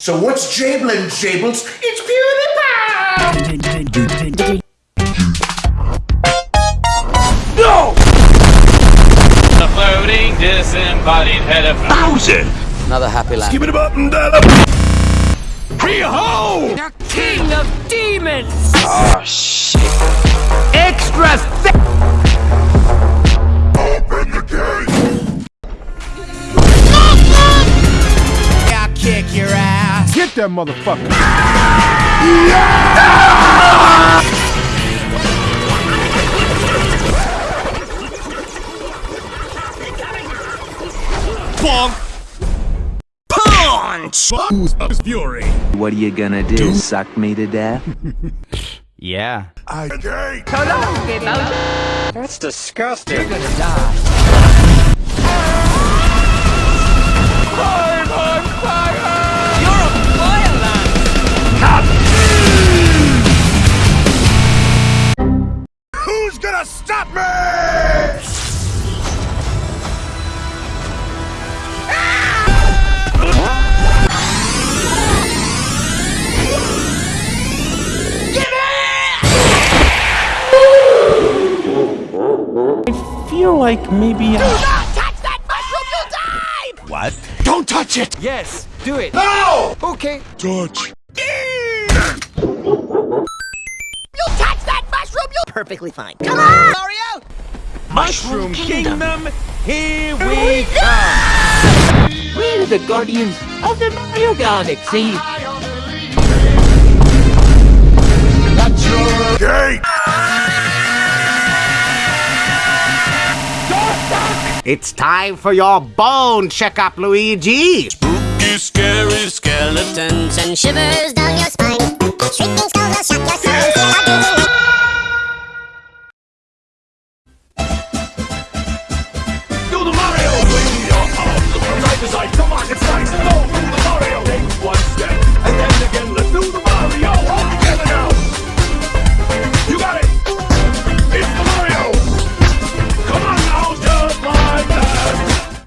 So what's Jablin, Jables? It's PewDiePie! No! The floating disembodied head of Bowser! Another happy laugh. Give it a button, dial Hey-ho! The king of demons! Oh, shit. Extra that motherfucker. Bonk! Punch! Who's fury? What are you gonna do? Suck me to death? Yeah. I gate! That's disgusting. You're gonna die. I feel like maybe I... Do not touch that mushroom, you'll die! What? Don't touch it! Yes, do it. No! Okay. Touch. You touch that mushroom. you'll... Perfectly fine. Come on, Mario! Mushroom Kingdom, here we come! We're the guardians of the Mario Galaxy. Gate! It's time for your bone checkup, Luigi. Spooky, scary skeletons. and shivers down your spine. Shrieking skulls will shock your soul.